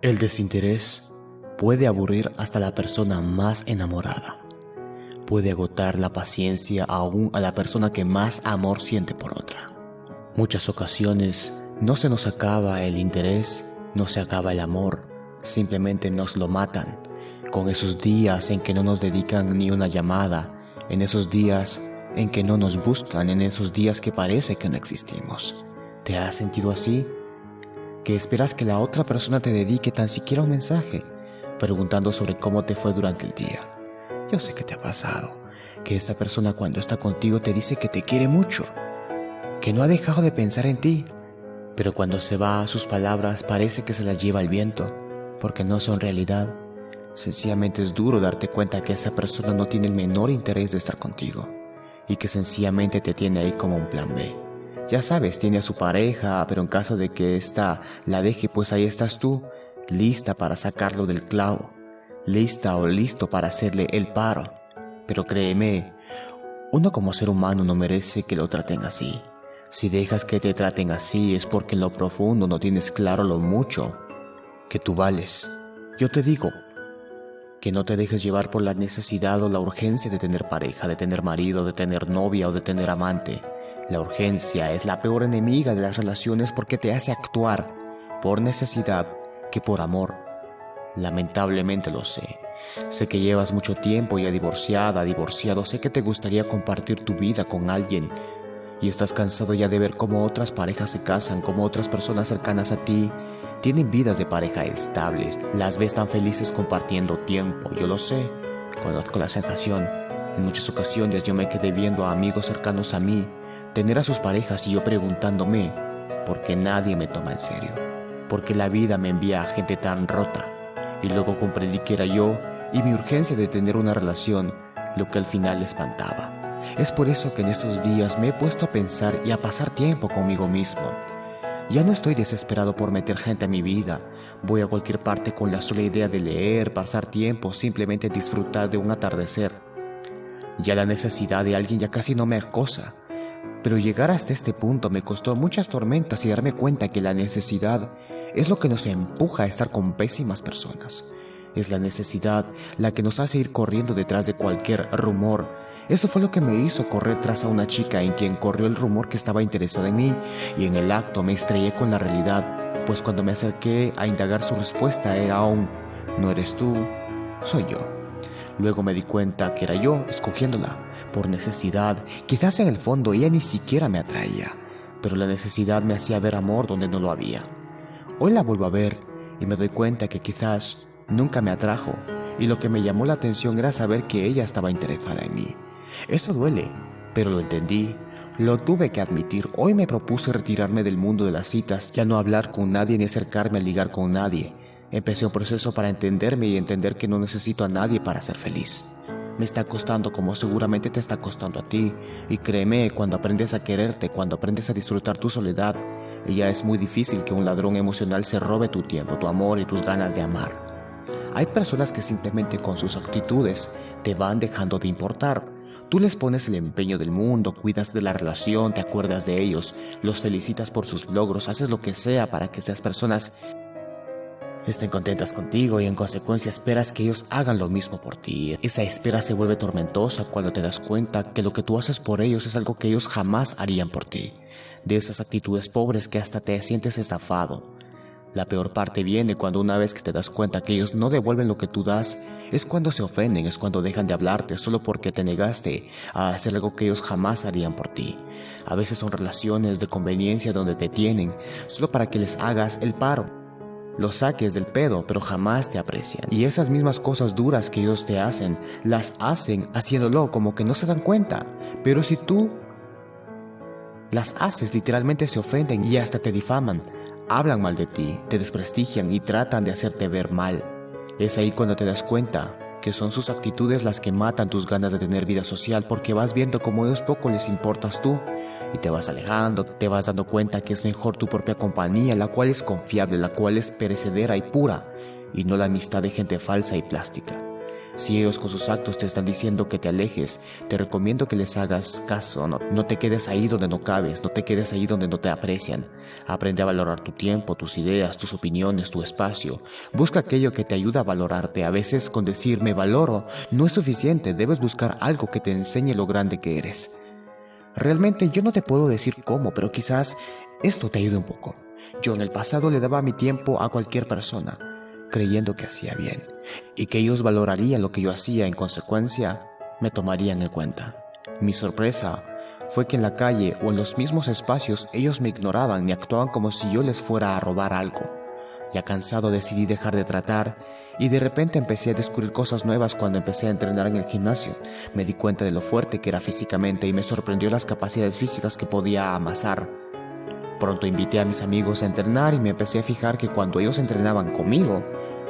El desinterés puede aburrir hasta la persona más enamorada. Puede agotar la paciencia aún a la persona que más amor siente por otra. Muchas ocasiones no se nos acaba el interés, no se acaba el amor, simplemente nos lo matan. Con esos días en que no nos dedican ni una llamada, en esos días en que no nos buscan, en esos días que parece que no existimos. ¿Te has sentido así? Que esperas que la otra persona te dedique tan siquiera un mensaje, preguntando sobre cómo te fue durante el día. Yo sé que te ha pasado, que esa persona cuando está contigo te dice que te quiere mucho, que no ha dejado de pensar en ti, pero cuando se va sus palabras parece que se las lleva el viento, porque no son realidad. Sencillamente es duro darte cuenta que esa persona no tiene el menor interés de estar contigo y que sencillamente te tiene ahí como un plan B. Ya sabes, tiene a su pareja, pero en caso de que ésta la deje, pues ahí estás tú, lista para sacarlo del clavo, lista o listo para hacerle el paro. Pero créeme, uno como ser humano no merece que lo traten así. Si dejas que te traten así es porque en lo profundo no tienes claro lo mucho que tú vales. Yo te digo, que no te dejes llevar por la necesidad o la urgencia de tener pareja, de tener marido, de tener novia o de tener amante. La urgencia es la peor enemiga de las relaciones porque te hace actuar por necesidad que por amor. Lamentablemente lo sé. Sé que llevas mucho tiempo ya divorciada, divorciado, sé que te gustaría compartir tu vida con alguien y estás cansado ya de ver cómo otras parejas se casan, cómo otras personas cercanas a ti tienen vidas de pareja estables, las ves tan felices compartiendo tiempo, yo lo sé, conozco la sensación. En muchas ocasiones yo me quedé viendo a amigos cercanos a mí tener a sus parejas y yo preguntándome por qué nadie me toma en serio, por qué la vida me envía a gente tan rota. Y luego comprendí que era yo y mi urgencia de tener una relación lo que al final espantaba. Es por eso que en estos días me he puesto a pensar y a pasar tiempo conmigo mismo. Ya no estoy desesperado por meter gente a mi vida. Voy a cualquier parte con la sola idea de leer, pasar tiempo, simplemente disfrutar de un atardecer. Ya la necesidad de alguien ya casi no me acosa. Pero llegar hasta este punto me costó muchas tormentas y darme cuenta que la necesidad es lo que nos empuja a estar con pésimas personas. Es la necesidad la que nos hace ir corriendo detrás de cualquier rumor. Eso fue lo que me hizo correr tras a una chica en quien corrió el rumor que estaba interesada en mí y en el acto me estrellé con la realidad, pues cuando me acerqué a indagar su respuesta era aún, no eres tú, soy yo. Luego me di cuenta que era yo escogiéndola por necesidad. Quizás en el fondo ella ni siquiera me atraía, pero la necesidad me hacía ver amor donde no lo había. Hoy la vuelvo a ver y me doy cuenta que quizás nunca me atrajo y lo que me llamó la atención era saber que ella estaba interesada en mí. Eso duele, pero lo entendí. Lo tuve que admitir. Hoy me propuse retirarme del mundo de las citas, ya no hablar con nadie ni acercarme a ligar con nadie. Empecé un proceso para entenderme y entender que no necesito a nadie para ser feliz. Me está costando como seguramente te está costando a ti. Y créeme, cuando aprendes a quererte, cuando aprendes a disfrutar tu soledad, ya es muy difícil que un ladrón emocional se robe tu tiempo, tu amor y tus ganas de amar. Hay personas que simplemente con sus actitudes te van dejando de importar. Tú les pones el empeño del mundo, cuidas de la relación, te acuerdas de ellos, los felicitas por sus logros, haces lo que sea para que esas personas estén contentas contigo y en consecuencia esperas que ellos hagan lo mismo por ti. Esa espera se vuelve tormentosa cuando te das cuenta que lo que tú haces por ellos es algo que ellos jamás harían por ti. De esas actitudes pobres que hasta te sientes estafado. La peor parte viene cuando una vez que te das cuenta que ellos no devuelven lo que tú das, es cuando se ofenden, es cuando dejan de hablarte solo porque te negaste a hacer algo que ellos jamás harían por ti. A veces son relaciones de conveniencia donde te tienen, solo para que les hagas el paro los saques del pedo, pero jamás te aprecian. Y esas mismas cosas duras que ellos te hacen, las hacen haciéndolo como que no se dan cuenta. Pero si tú las haces, literalmente se ofenden y hasta te difaman. Hablan mal de ti, te desprestigian y tratan de hacerte ver mal. Es ahí cuando te das cuenta que son sus actitudes las que matan tus ganas de tener vida social porque vas viendo cómo ellos poco les importas tú y te vas alejando, te vas dando cuenta que es mejor tu propia compañía, la cual es confiable, la cual es perecedera y pura, y no la amistad de gente falsa y plástica. Si ellos con sus actos te están diciendo que te alejes, te recomiendo que les hagas caso, no, te quedes ahí donde no cabes, no te quedes ahí donde no te aprecian. Aprende a valorar tu tiempo, tus ideas, tus opiniones, tu espacio. Busca aquello que te ayuda a valorarte. A veces con decir me valoro no es suficiente, debes buscar algo que te enseñe lo grande que eres. Realmente yo no te puedo decir cómo, pero quizás esto te ayude un poco. Yo en el pasado le daba mi tiempo a cualquier persona creyendo que hacía bien y que ellos valorarían lo que yo hacía en consecuencia, me tomarían en cuenta. Mi sorpresa fue que en la calle o en los mismos espacios ellos me ignoraban y actuaban como si yo les fuera a robar algo. Ya cansado decidí dejar de tratar y de repente empecé a descubrir cosas nuevas cuando empecé a entrenar en el gimnasio. Me di cuenta de lo fuerte que era físicamente y me sorprendió las capacidades físicas que podía amasar. Pronto invité a mis amigos a entrenar y me empecé a fijar que cuando ellos entrenaban conmigo,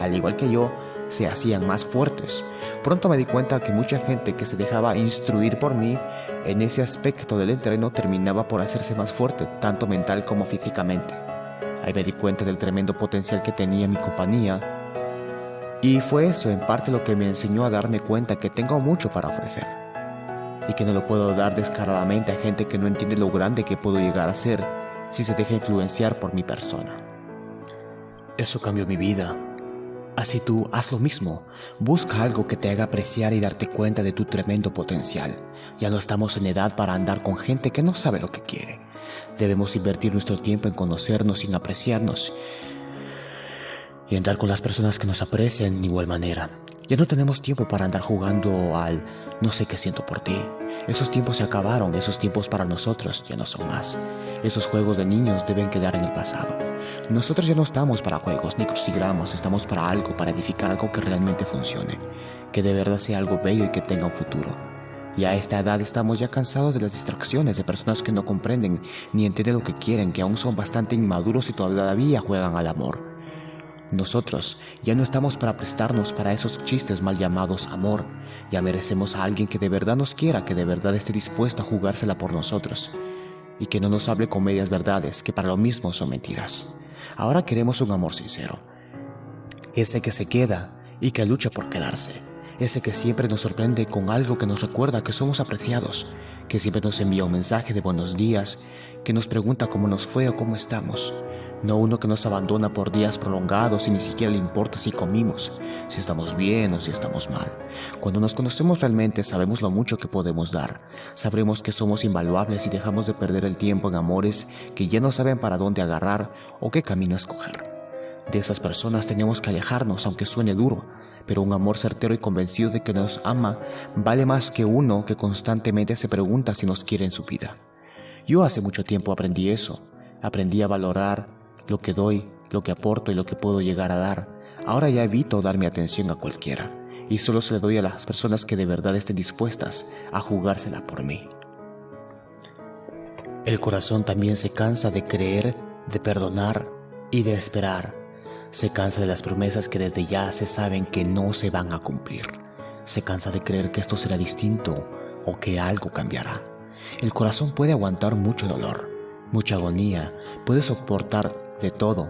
al igual que yo, se hacían más fuertes. Pronto me di cuenta que mucha gente que se dejaba instruir por mí en ese aspecto del entreno terminaba por hacerse más fuerte, tanto mental como físicamente. Ahí me di cuenta del tremendo potencial que tenía mi compañía. Y fue eso en parte lo que me enseñó a darme cuenta que tengo mucho para ofrecer. Y que no lo puedo dar descaradamente a gente que no entiende lo grande que puedo llegar a ser si se deja influenciar por mi persona. Eso cambió mi vida Así tú haz lo mismo, busca algo que te haga apreciar y darte cuenta de tu tremendo potencial. Ya no estamos en edad para andar con gente que no sabe lo que quiere. Debemos invertir nuestro tiempo en conocernos sin apreciarnos y andar con las personas que nos aprecian de igual manera. Ya no tenemos tiempo para andar jugando al no sé qué siento por ti. Esos tiempos se acabaron, esos tiempos para nosotros ya no son más. Esos juegos de niños deben quedar en el pasado. Nosotros ya no estamos para juegos ni crucigramas, estamos para algo, para edificar algo que realmente funcione, que de verdad sea algo bello y que tenga un futuro. Y a esta edad estamos ya cansados de las distracciones de personas que no comprenden ni entienden lo que quieren, que aún son bastante inmaduros y todavía juegan al amor. Nosotros ya no estamos para prestarnos para esos chistes mal llamados amor. Ya merecemos a alguien que de verdad nos quiera, que de verdad esté dispuesto a jugársela por nosotros. Y que no nos hable con medias verdades, que para lo mismo son mentiras. Ahora queremos un amor sincero. Ese que se queda y que lucha por quedarse. Ese que siempre nos sorprende con algo que nos recuerda que somos apreciados, que siempre nos envía un mensaje de buenos días, que nos pregunta cómo nos fue o cómo estamos no uno que nos abandona por días prolongados y ni siquiera le importa si comimos, si estamos bien o si estamos mal. Cuando nos conocemos realmente sabemos lo mucho que podemos dar, sabremos que somos invaluables y dejamos de perder el tiempo en amores que ya no saben para dónde agarrar o qué camino escoger. De esas personas tenemos que alejarnos aunque suene duro, pero un amor certero y convencido de que nos ama vale más que uno que constantemente se pregunta si nos quiere en su vida. Yo hace mucho tiempo aprendí eso, aprendí a valorar lo que doy, lo que aporto y lo que puedo llegar a dar. Ahora ya evito dar mi atención a cualquiera y solo se le doy a las personas que de verdad estén dispuestas a jugársela por mí. El corazón también se cansa de creer, de perdonar y de esperar. Se cansa de las promesas que desde ya se saben que no se van a cumplir. Se cansa de creer que esto será distinto o que algo cambiará. El corazón puede aguantar mucho dolor, mucha agonía, puede soportar de todo,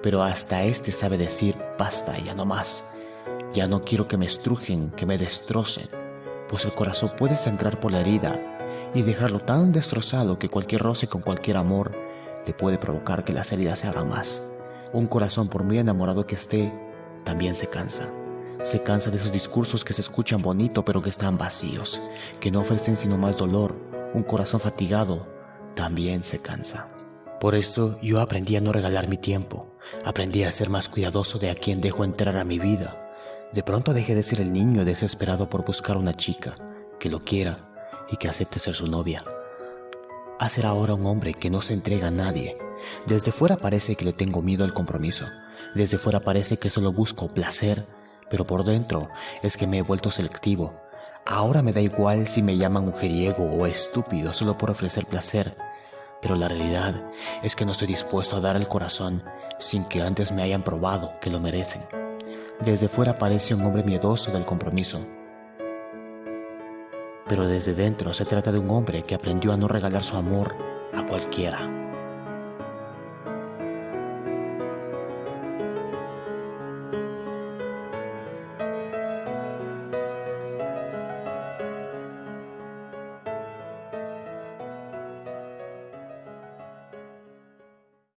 pero hasta este sabe decir, basta, ya no más. Ya no quiero que me estrujen, que me destrocen, pues el corazón puede sangrar por la herida y dejarlo tan destrozado que cualquier roce con cualquier amor le puede provocar que las heridas se hagan más. Un corazón, por muy enamorado que esté, también se cansa. Se cansa de esos discursos que se escuchan bonito pero que están vacíos, que no ofrecen sino más dolor. Un corazón fatigado también se cansa. Por eso yo aprendí a no regalar mi tiempo, aprendí a ser más cuidadoso de a quien dejo entrar a mi vida. De pronto dejé de ser el niño desesperado por buscar una chica que lo quiera y que acepte ser su novia. A ser ahora un hombre que no se entrega a nadie. Desde fuera parece que le tengo miedo al compromiso. Desde fuera parece que solo busco placer, pero por dentro es que me he vuelto selectivo. Ahora me da igual si me llaman mujeriego o estúpido solo por ofrecer placer pero la realidad es que no estoy dispuesto a dar el corazón sin que antes me hayan probado que lo merecen. Desde fuera parece un hombre miedoso del compromiso, pero desde dentro se trata de un hombre que aprendió a no regalar su amor a cualquiera.